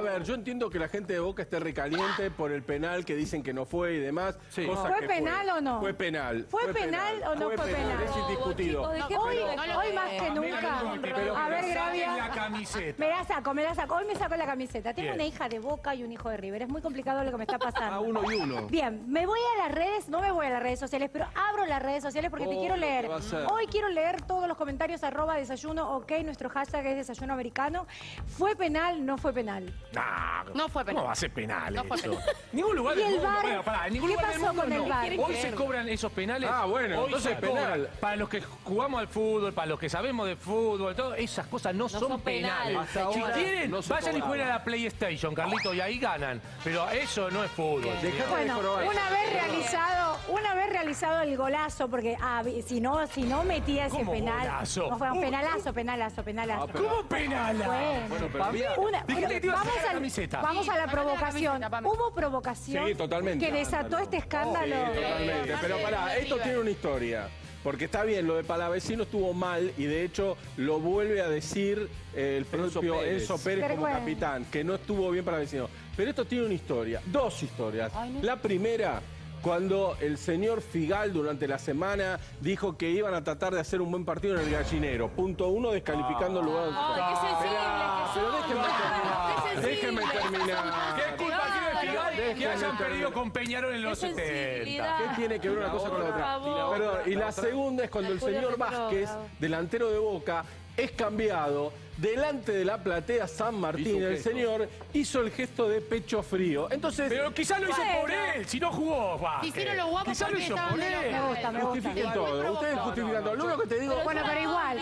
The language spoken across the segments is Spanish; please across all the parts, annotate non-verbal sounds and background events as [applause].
A ver, yo entiendo que la gente de Boca esté recaliente por el penal que dicen que no fue y demás. Sí. cosa ¿Fue que penal o no? Fue penal. ¿Fue penal o no fue penal? Es indiscutido. chicos, ¿de qué Hoy, no hoy más que nunca. Pero a ver, Gravia. la camiseta. Me la saco, me la saco. Hoy me saco la camiseta. Tengo Bien. una hija de Boca y un hijo de River. Es muy complicado lo que me está pasando. [laughs] Ah, uno y uno. Bien, me voy a las redes, no me voy a las redes sociales, pero abro las redes sociales porque te Oh, quiero ¿qué leer. a? Hoy quiero leer todos los comentarios arroba desayuno, ok, nuestro hashtag es desayuno americano. ¿Fue penal? No fue penal. Nah, No fue penal. ¿Cómo va a ser penal No penal. Ningún lugar ¿Y del el mundo. Bueno, pará, en ningún ¿Qué lugar del pasó mundo con el no. VAR? Hoy se cobran esos penales. Ah, bueno, Hoy entonces se cobran. penal. Para los que jugamos al fútbol, para los que sabemos de fútbol, todo, esas cosas no, son, son penales. penales. Hasta Si ahora quieren, no se vayan y jueguen a la PlayStation, Carlito, y ahí ganan. Pero eso no es fútbol. Dejate de Bueno, jorobar. una vez realizado, el golazo, porque ah, si no, si no metía ese ¿Cómo penal, golazo? no fue un penalazo, penalazo, penalazo. Ah, ¿Cómo penala? Bueno. Bueno, pero mira, Una- Dijiste que te ibas a vamos la camiseta. A la provocación. Hubo provocación Sí, totalmente. que desató este escándalo. Sí, totalmente. Pero pará, esto tiene una historia. Porque está bien, lo de Palavecino estuvo mal y de hecho lo vuelve a decir eh, el propio Pérez. Enzo Pérez como capitán, que no estuvo bien Palavecino. Pero esto tiene una historia, dos historias. Ay, no. La primera, cuando el señor Figal durante la semana dijo que iban a tratar de hacer un buen partido en el gallinero. Punto uno, descalificando el lugar. Ay, qué sensible que Pero déjenme terminar. qué Déjenme terminar. ¿Qué culpa tiene Figal que déjenme hayan perdido con Peñarol en los Qué 70? sensibilidad. ¿Qué tiene que ver una cosa con la otra? Perdón, y la segunda es cuando el señor Vázquez, delantero de Boca, es cambiado delante de la platea San Martín. El señor hizo el gesto de pecho frío. Entonces, Pero quizás lo hizo Bueno. por él, si no jugó Vázquez. Hicieron los guapos Quizás lo porque hizo estaban por de él. Me gusta, me gusta. justifiquen todo. Ustedes justifican todo. Lo único que te digo... Bueno, pero igual,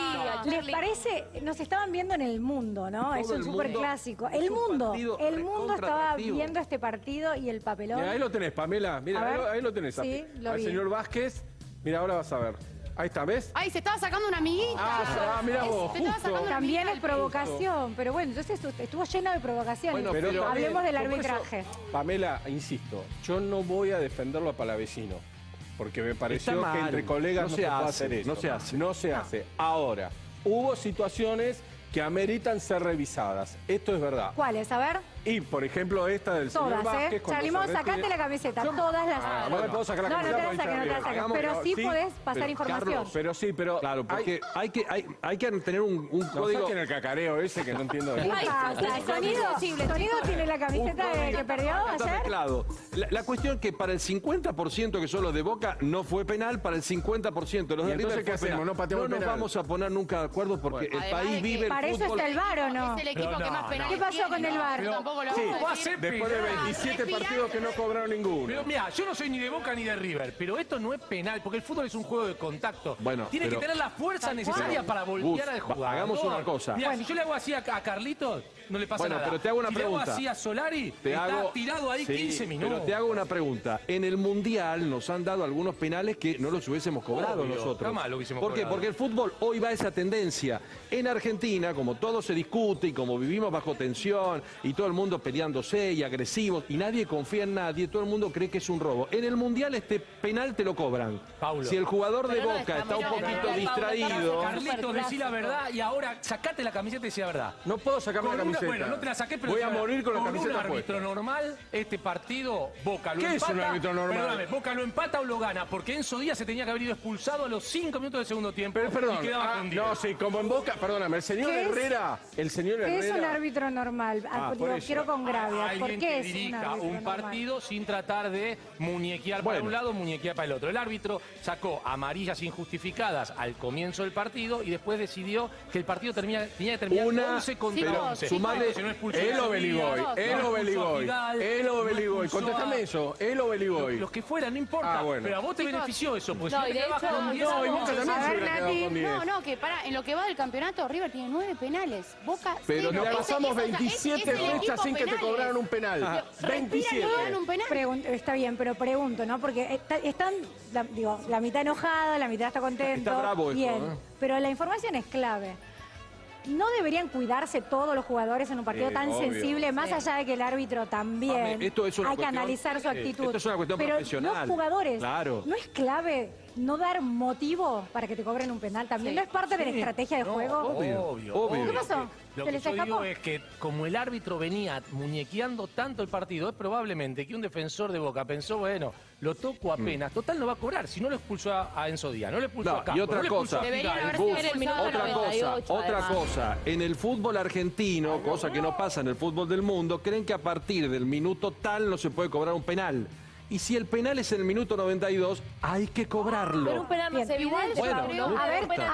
¿les parece? Nos estaban viendo en el mundo, ¿no? Es un el súper mundo. clásico. Es El un mundo, partido el mundo recontra estaba atractivo. viendo este partido y el papelón. Mira, ahí lo tenés, Pamela. Mira, A ahí ver. lo, ahí lo tenés. Sí, lo Al vi. señor Vázquez. Mira, ahora vas a ver. Ahí está, ¿ves? Ay, se estaba sacando una amiguita. Ah, ah, mirá Es- vos, se estaba sacando una También amiguita es provocación, pero bueno, entonces estu- estuvo lleno de provocaciones. Bueno, Pero pero- Hablemos del por eso, arbitraje. Pamela, insisto, yo no voy a defenderlo a Palavecino. Porque me pareció que entre colegas No no, se se, puede hace, hacer eso. no se hace. No se hace. Ahora, hubo situaciones que ameritan ser revisadas. Esto es verdad. ¿Cuáles? A ver, Y, por ejemplo, esta del señor todas, Vázquez... ¿eh? cuando Charlimón, se sacate la camiseta, Yo- todas las... Ah, no me puedo sacar la No, no te la saques, no te la saques, hagamos- pero sí podés pasar pero, información. Carlos, Pero sí, pero... Claro, porque hay que, hay, hay que tener un, un No código. saquen el cacareo ese que no entiendo de ¿Qué pasa? ¿Sonido, ¿Sonido tiene la camiseta de que perdió Está ayer? mezclado. La, la cuestión es que para el 50% que son los de Boca no fue penal, para el 50% de los ¿Y de entonces River qué fue hacemos? penal. ¿No pateamos nos penal? vamos a poner nunca de acuerdo porque el Además país que- vive el Para eso fútbol. está el VAR, ¿o no? Es el equipo que más penales ¿Qué pasó con el VAR? Pero tampoco lo Sí, vamos a va a decir. ser Después de penal. 27 Respirá. partidos que no cobraron ninguno. Pero mira, yo no soy ni de Boca ni de River, pero esto no es penal, porque el fútbol es un juego de contacto. Bueno, Tiene pero- que tener la fuerza necesaria para voltear al va- jugador. hagamos una cosa. Mira, si yo le hago así a, a Carlitos, no le pasa Bueno, nada. pero te hago una si le pregunta. hago así a Solari, Te está hago- tirado ahí Sí, 15 minutos. Pero te hago una pregunta. En el Mundial nos han dado algunos penales que no los hubiésemos cobrado Obvio, nosotros. jamás lo hubiésemos ¿Por qué? cobrado. Porque el fútbol hoy va a esa tendencia. En Argentina, como todo se discute y como vivimos bajo tensión y todo el mundo peleándose y agresivos y nadie confía en nadie, todo el mundo cree que es un robo. En el Mundial este penal te lo cobran. Paulo. Si el jugador de Pero no Boca está está un poquito distraído... Carlitos, decí la verdad y ahora sacate la camiseta y decí la verdad. No puedo sacarme Con la una- camiseta. bueno, no te la saqué, pero Voy a morir con la un camiseta árbitro puesta. normal, este partido, Boca lo ¿Qué es empata. un árbitro normal? Perdóname, Boca lo empata o lo gana, porque Enzo Díaz se tenía que haber ido expulsado a los 5 minutos del segundo tiempo Pero perdón, y quedaba ah, con 10. no, sí, como en Boca, perdóname, el señor ¿Qué es? Herrera, el señor ¿Qué es un Herrera... árbitro normal? Ah, Ah, por eso. Quiero con Gravia. ¿Por qué que es un dirija un normal? partido sin tratar de muñequear para Bueno. un lado, muñequear para el otro. El árbitro sacó amarillas injustificadas al comienzo del partido y después decidió que el partido termina- tenía que terminar Una- 11 contra Chicos, 11. sumale- Se no expulsó El Obeligoy, el Obeligoy, el Obeligoy. Contéstame eso, el Obeligoy. Los que fueran, no importa. Ah, bueno. Pero a vos te Chicos, benefició eso, porque no, si y de hecho- con no, 10 No, y Boca también A se ver, hubiera quedado Nati, con 10. No, no, que para, en lo que va del campeonato, River tiene nueve penales. Boca Pero Ese- pasamos ese- ese- 27 ese es el fechas sin que te cobraran un penal. Respiran y 27. no dan un penal. Está bien, pero pregunto, ¿no? Porque está- están, la, digo, la mitad enojada, la mitad está contento. Está bravo esto, Bien, ¿eh? pero la información es clave. ¿No deberían cuidarse todos los jugadores en un partido tan obvio. sensible, más Sí. allá de que el árbitro también Mame, esto es una hay que analizar su eh, actitud? esto es una cuestión Pero profesional. los jugadores, Claro. ¿no es clave no dar motivo para que te cobren un penal también. ¿No es parte de la estrategia de No, juego? Obvio, Obvio, obvio. ¿Qué pasó? Lo ¿Se que yo digo es que como el árbitro venía muñequeando tanto el partido, es probablemente que un defensor de Boca pensó, bueno, lo toco apenas, total no va a cobrar, si no lo expulsó a, a Enzo Díaz, no lo expulsó No, a Campo, y otra no cosa. el otra cosa, 98, otra además. cosa. En el fútbol argentino, cosa que no pasa en el fútbol del mundo, creen que a partir del minuto tal no se puede cobrar un penal. Y si el penal es en el minuto 92, hay que cobrarlo. Pero un penal más Bien, evidente, Bueno, creo- no a ver, importa. a ver,